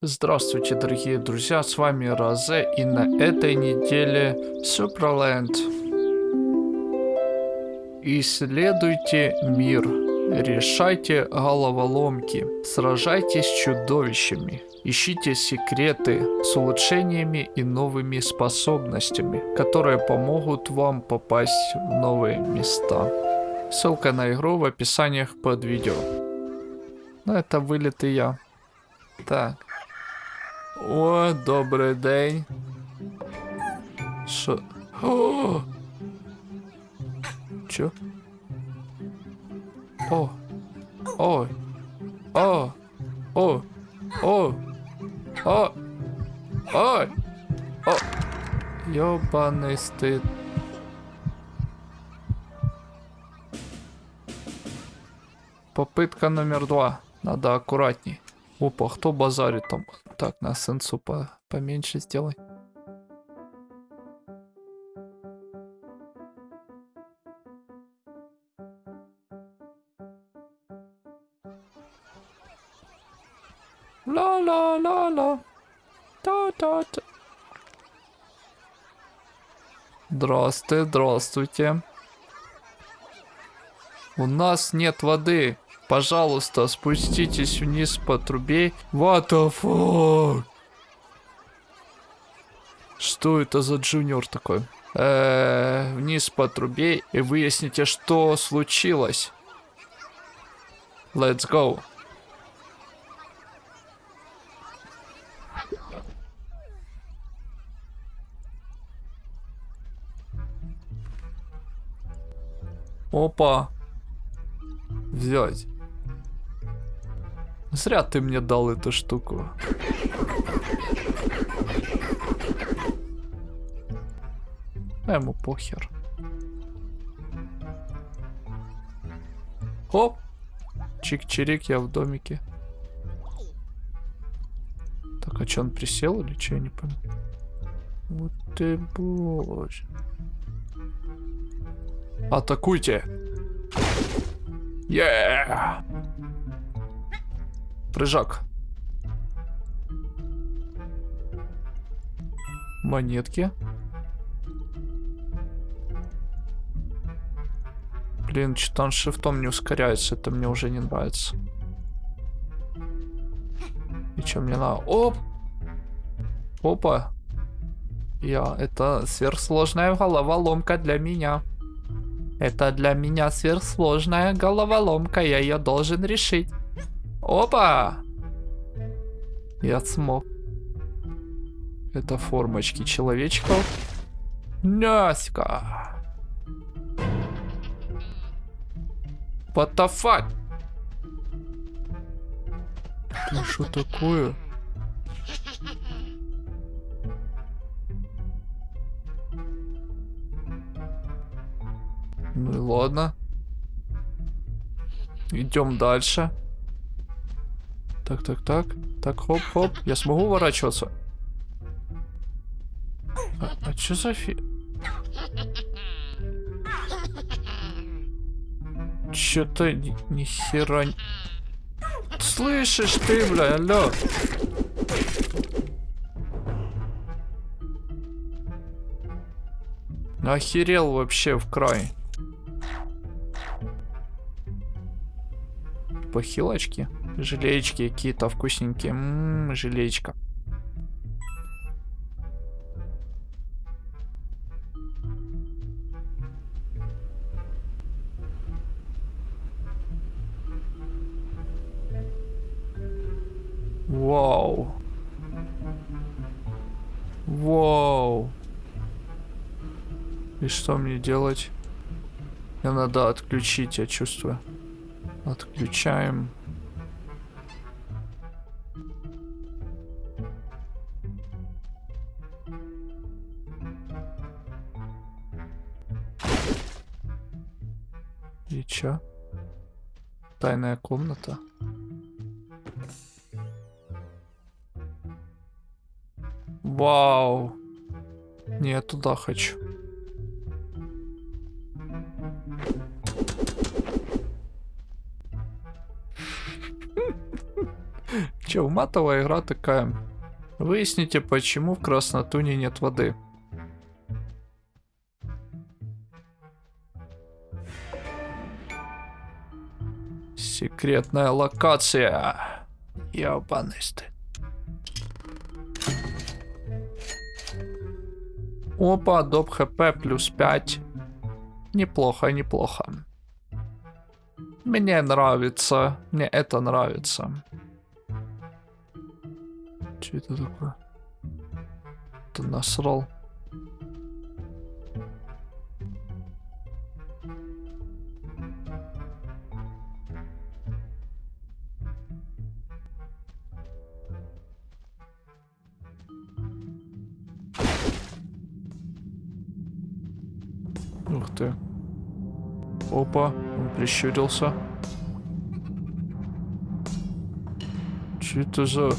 Здравствуйте, дорогие друзья, с вами Розе, и на этой неделе Суперленд. Исследуйте мир, решайте головоломки, сражайтесь с чудовищами, ищите секреты с улучшениями и новыми способностями, которые помогут вам попасть в новые места. Ссылка на игру в описаниях под видео. Ну это вылет и я. Так. О, добрий день. Що? О! Чо? О! Ой! О! О! О! О! Ой! О! Ёбаный стыд. Попытка номер два. Надо аккуратней. Опа, кто базарит там? Так, на сенсу по поменьше сделай. Ла-ла-ла-ла. Та-та-та. Здравствуйте, здравствуйте. У нас нет воды. Пожалуйста, спуститесь вниз по трубе. What the fuck? Что это за джуниор такой? Э вниз по трубе и выясните, что случилось. Let's go. Опа. Взять. Зря ты мне дал эту штуку. А ему похер. Хоп. Чик-чирик, я в домике. Так, а что, он присел или что, я не понял. Вот ты боже. Атакуйте! Yeah! Прыжок. Монетки. Блин, что-то он шифтом не ускоряется. Это мне уже не нравится. И что мне надо? Оп! Опа! Я... Это сверхсложная головоломка для меня. Это для меня сверхсложная головоломка. Я ее должен решить. Опа! Я смог. Это формочки человечков. Наська. What the fuck? Ты что такое? Ну и ладно. Идем дальше. Так, так, так. Так, хоп, хоп. Я смогу уворачиваться? А, а что за фи... Чё-то ни хера... Слышишь ты, бля, алло. Охерел вообще в край. Похилочки. Желеечки какие-то вкусненькие. Ммм, желеечка. Вау. Вау. И что мне делать? Мне надо отключить, я чувствую. Отключаем. Чё? Тайная комната. Вау. Не, я туда хочу. Че, уматовая игра такая. Выясните, почему в Краснотуне нет воды. Секретная локация. Ебаный стыд. Опа, доп хп плюс 5. Неплохо, неплохо. Мне нравится. Мне это нравится. Что это такое? Ты насрал. Ты. Опа, он прищурился. Что это за...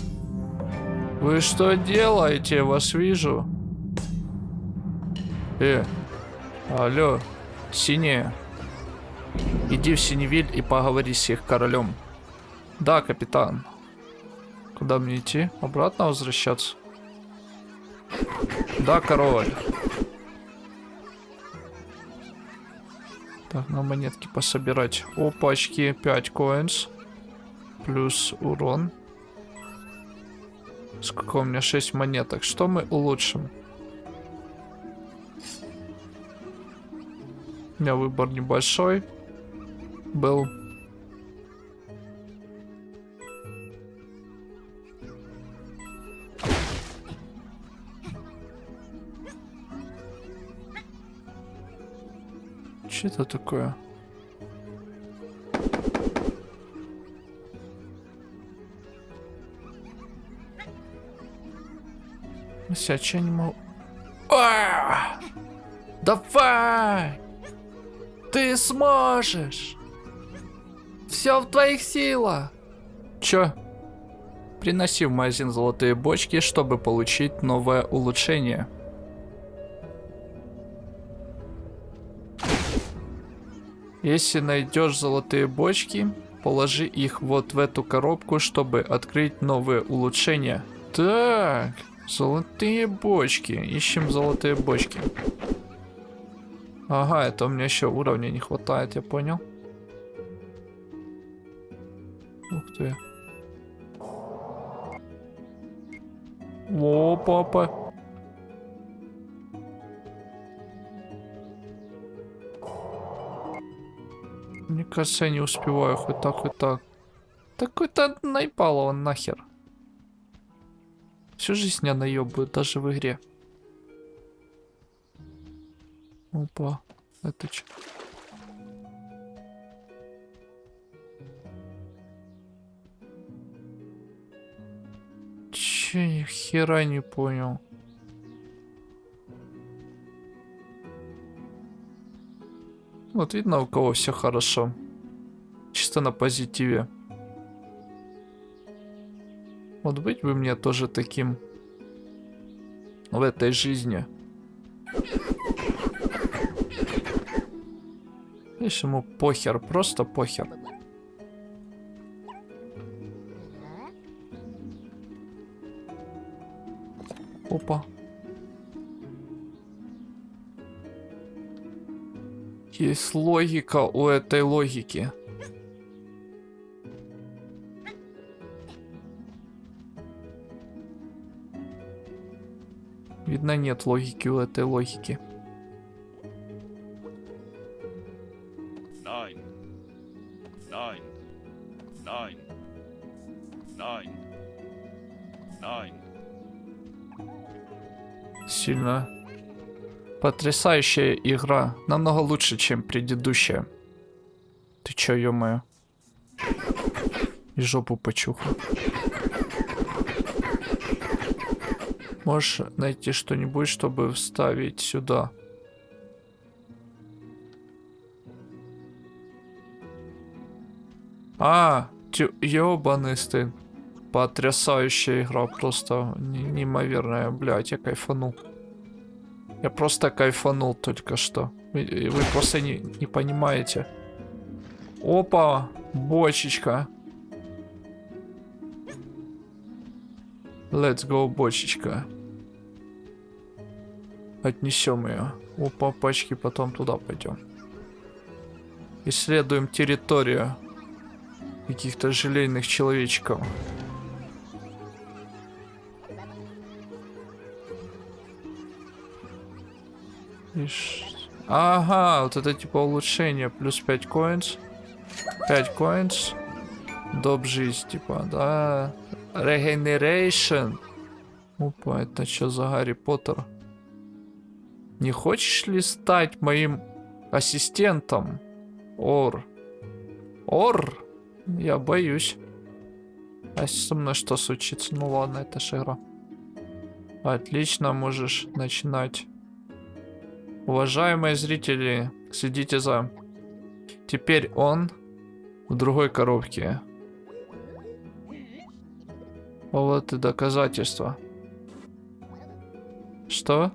Вы что делаете? Вас вижу. Э, алло, синяя. Иди в Синевиль и поговори с их королем. Да, капитан. Куда мне идти? Обратно возвращаться? Да, король. Так, на монетки пособирать. Опачки, 5 коинс. Плюс урон. Сколько у меня? 6 монеток. Что мы улучшим? У меня выбор небольшой. Был. Что это такое? Сядь, я не могу... Давай! Ты сможешь! Все в твоих силах! Чё? Приноси в магазин золотые бочки, чтобы получить новое улучшение. Если найдешь золотые бочки, положи их вот в эту коробку, чтобы открыть новые улучшения. Так, золотые бочки. Ищем золотые бочки. Ага, это у меня еще уровня не хватает, я понял. Ух ты. О, папа. Кажется, я не успеваю хоть так, хоть так. Такой-то наебало он нахер. Всю жизнь меня наебывают, даже в игре. Опа, это? Че, ни хера не понял. Вот видно, у кого все хорошо. Чисто на позитиве. Вот быть бы мне тоже таким в этой жизни. Видишь, ему похер, просто похер. Есть логика у этой логики. Видно, нет логики у этой логики. Потрясающая игра. Намного лучше, чем предыдущая. Ты чё, ё-моё? И жопу почухал. Можешь найти что-нибудь, чтобы вставить сюда? А, ёбаный стын. Потрясающая игра, просто неимоверная, блядь, я кайфанул. Я просто кайфанул только что. Вы, вы просто не, не понимаете. Опа, бочечка. Let's go, бочечка. Отнесем ее. У папочки потом туда пойдем. Исследуем территорию каких-то желейных человечков. Ага, вот это типа улучшение. Плюс 5 коинс. 5 коинс. Доп жизнь, типа, да. Regeneration. Опа, это что за Гарри Поттер? Не хочешь ли стать моим ассистентом? Ор. Ор? Я боюсь. А со мной что случится? Ну ладно, это же игра. Отлично, можешь начинать. Уважаемые зрители, следите за... Теперь он в другой коробке. Вот и доказательства. Что?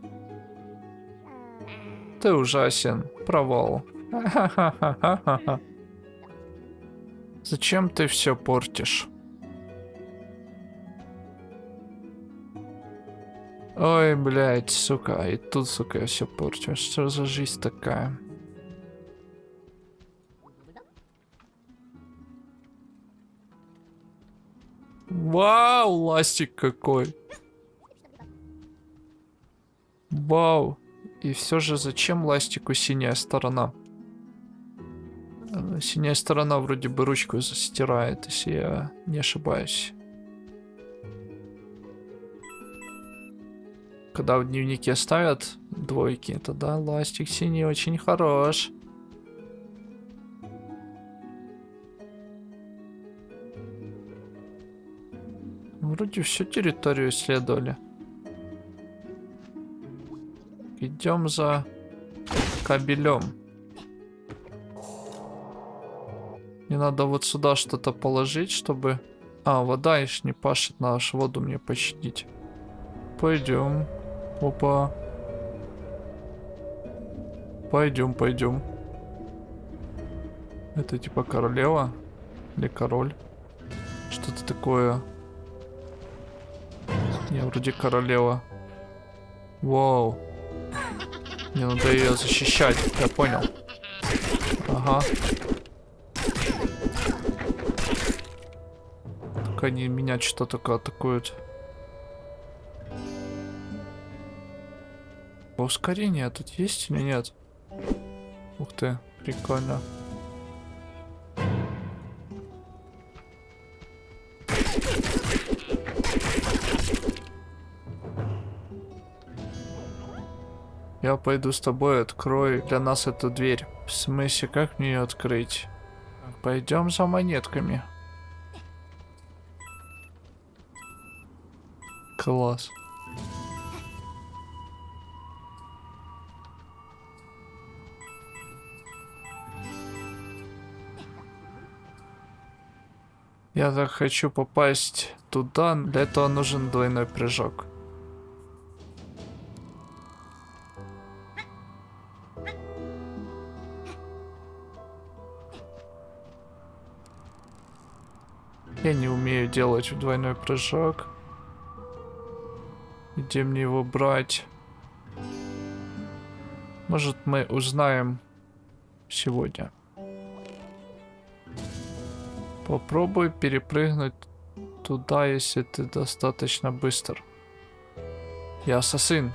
Ты ужасен. Провал. Зачем ты все портишь? Ой, блядь, сука, и тут, сука, я все порчу. Что за жизнь такая? Вау, ластик какой. Вау. И все же зачем ластику синяя сторона? Э, синяя сторона вроде бы ручку застирает, если я не ошибаюсь. Когда в дневнике ставят двойки, тогда ластик синий очень хорош. Вроде всю территорию исследовали. Идем за кабелем. Мне надо вот сюда что-то положить, чтобы... А, вода еще не пашет, надо воду мне починить. Пойдем. Опа. Пойдем, пойдем. Это типа королева? Или король? Что-то такое. Не, вроде королева. Вау. Мне надо ее защищать, я понял. Ага. Только они меня что-то атакуют. Ускорение тут есть или нет? Ух ты, прикольно. Я пойду с тобой, открой для нас эту дверь. В смысле, как мне ее открыть? Пойдем за монетками. Класс. Я так хочу попасть туда, для этого нужен двойной прыжок. Я не умею делать двойной прыжок. Где мне его брать? Может мы узнаем сегодня. Попробуй перепрыгнуть туда, если ты достаточно быстр. Я ассасин.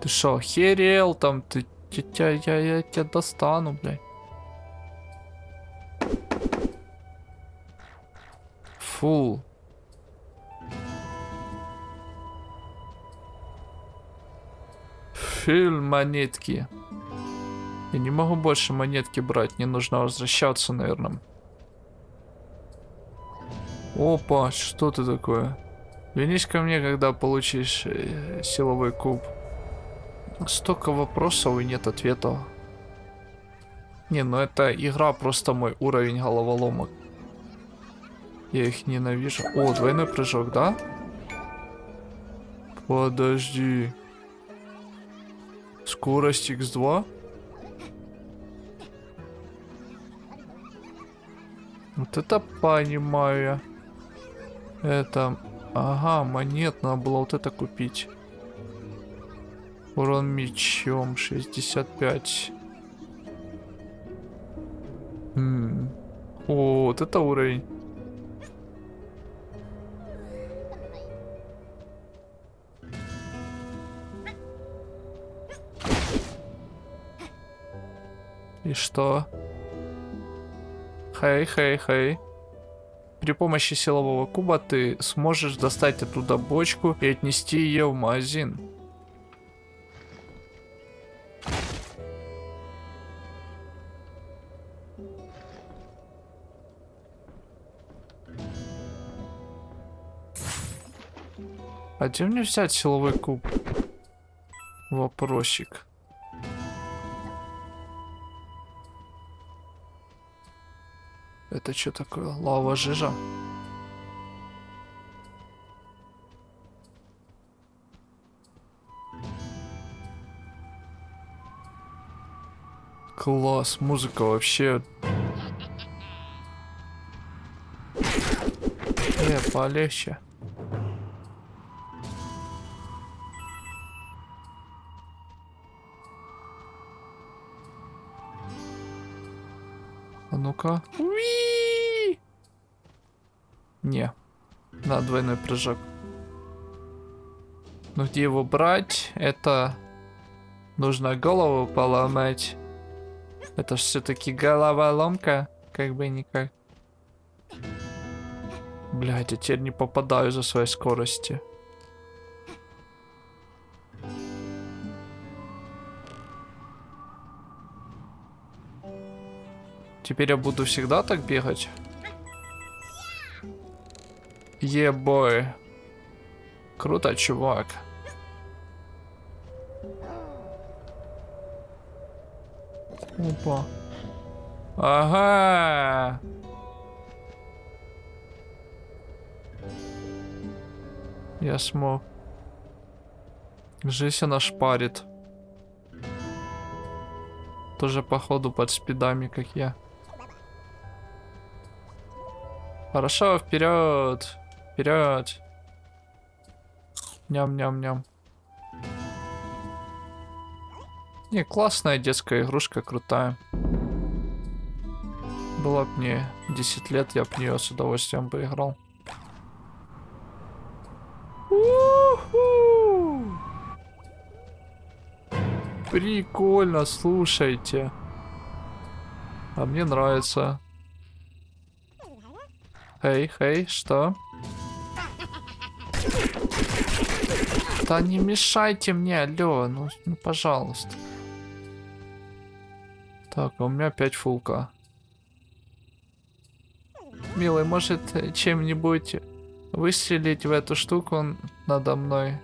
Ты шо, херел там? Ты, я, я, я тебя достану, блядь. Фу. Фильм монетки. Я не могу больше монетки брать, не нужно возвращаться, наверное. Опа, что ты такое? Вернись ко мне, когда получишь э, силовой куб. Столько вопросов и нет ответов. Не, ну это игра просто мой уровень головоломок. Я их ненавижу. О, двойной прыжок, да? Подожди. Скорость x2? Вот это понимаю. Это... Ага, монет надо было вот это купить. Урон мечом 65. М О, вот это уровень. И что? Хей, хей, хей. При помощи силового куба ты сможешь достать оттуда бочку и отнести ее в магазин. А где мне взять силовой куб? Вопросик. Это что такое? Лава жижа? Класс, музыка вообще. Э, полегче. Ну-ка. Не. На двойной прыжок. Но где его брать? Это нужно голову поломать. Это все-таки головоломка. Как бы никак. Блять, я теперь не попадаю за своей скорости. Теперь я буду всегда так бегать? Ебой. Круто, чувак. Опа. Ага. Я смог. Жизнь она шпарит. Тоже походу под спидами, как я. Хорошо, вперед. Вперед. Ням-ням-ням. Не, классная детская игрушка, крутая. Было бы мне 10 лет, я бы нее с удовольствием бы играл. Прикольно, слушайте. А мне нравится. Эй, эй, что? Да не мешайте мне, алло, ну, ну пожалуйста. Так, а у меня опять фулка. Милый, может чем-нибудь выстрелить в эту штуку надо мной?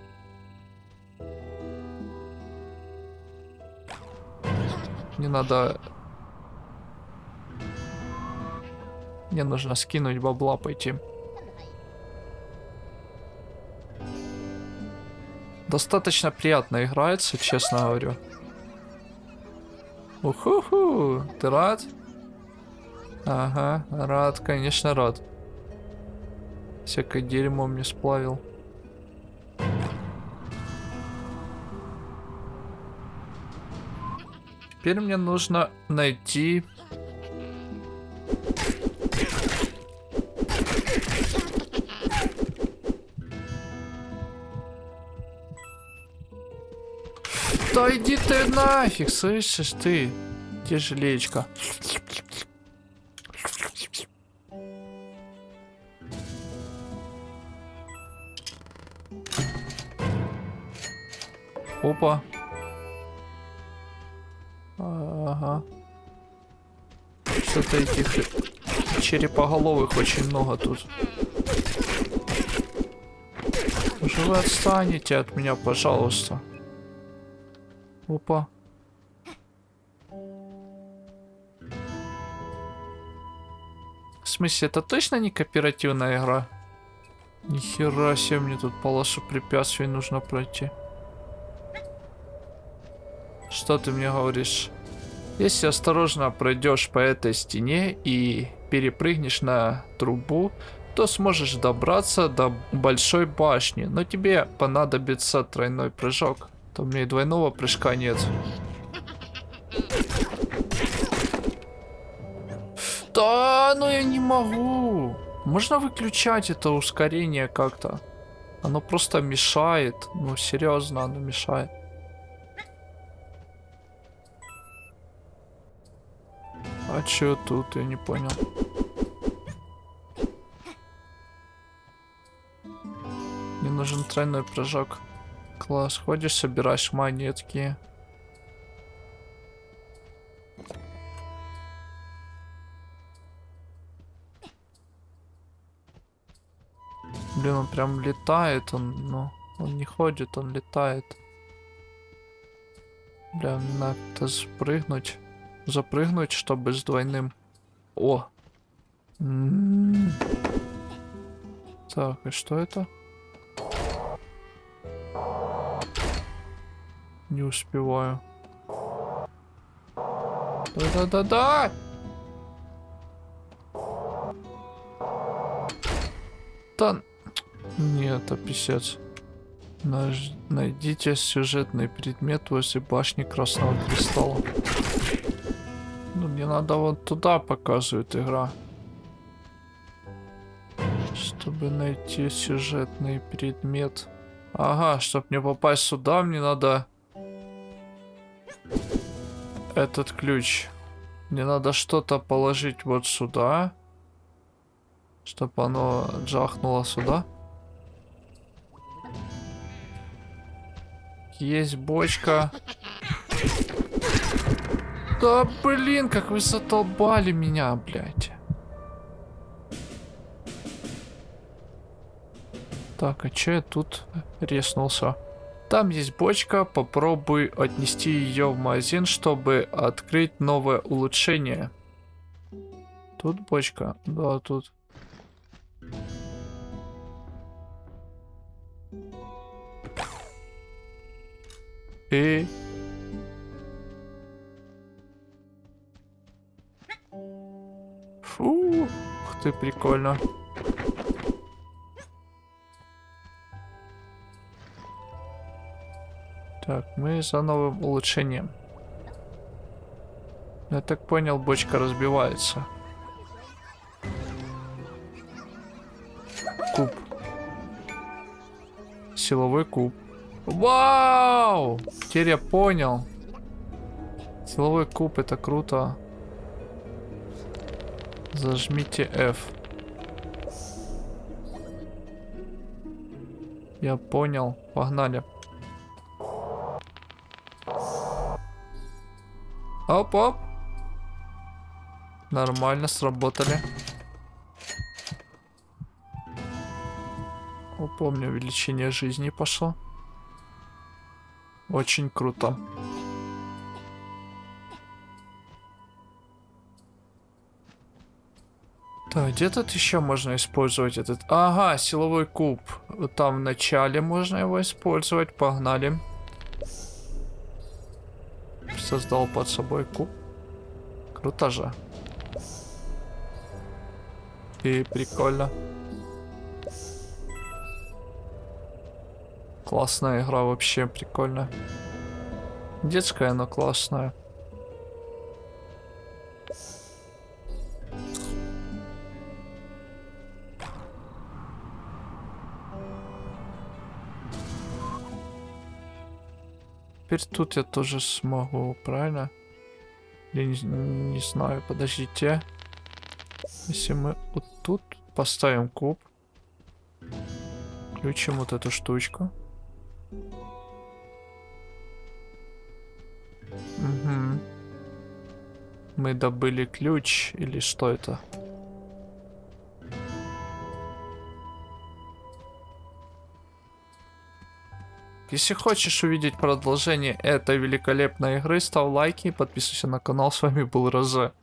Не надо Мне нужно скинуть бабла пойти. Достаточно приятно играется, честно говорю. Уху-ху, ты рад? Ага, рад, конечно рад. Всякое дерьмо мне сплавил. Теперь мне нужно найти нафиг, слышишь ты? Где желечко? Опа. Ага. Что-то этих черепоголовых очень много тут. Уже вы отстанете от меня, пожалуйста. Опа. В смысле, это точно не кооперативная игра? Нихера себе, мне тут полосу препятствий нужно пройти. Что ты мне говоришь? Если осторожно пройдешь по этой стене и перепрыгнешь на трубу, то сможешь добраться до большой башни, но тебе понадобится тройной прыжок. У меня и двойного прыжка нет. Да, ну я не могу. Можно выключать это ускорение как-то? Оно просто мешает. Ну, серьезно, оно мешает. А чё тут, я не понял. Мне нужен тройной прыжок. Класс, ходишь, собираешь монетки. Блин, он прям летает, он, ну, он не ходит, он летает. Бля, надо спрыгнуть, запрыгнуть, чтобы с двойным. О! М -м -м. Так, и что это? Не успеваю. Да-да-да-да! Да... Нет, это писец. Наж... Найдите сюжетный предмет возле башни Красного Кристалла. Ну, мне надо вот туда показывает игра. Чтобы найти сюжетный предмет. Ага, чтобы мне попасть сюда, мне надо... Этот ключ. Мне надо что-то положить вот сюда. Чтобы оно джахнуло сюда. Есть бочка. Да блин, как вы затолбали меня, блядь. Так, а че я тут резнулся? Там есть бочка, попробуй отнести ее в магазин, чтобы открыть новое улучшение. Тут бочка? Да, тут. И... Фу, ух ты, прикольно. Так, мы за новым улучшением. Я так понял, бочка разбивается. Куб. Силовой куб. Вау! Теперь я понял. Силовой куб, это круто. Зажмите F. Я понял. Погнали. Оп-оп. Нормально сработали. О, помню, увеличение жизни пошло. Очень круто. Так, где тут еще можно использовать этот? Ага, силовой куб. Там в начале можно его использовать. Погнали. Создал под собой куб. Круто же. И прикольно. Классная игра вообще, прикольно. Детская, но классная. Теперь тут я тоже смогу, правильно? Я не, не знаю, подождите. Если мы вот тут поставим куб. Включим вот эту штучку. Угу. Мы добыли ключ или что это? Если хочешь увидеть продолжение этой великолепной игры, ставь лайки и подписывайся на канал. С вами был Розе.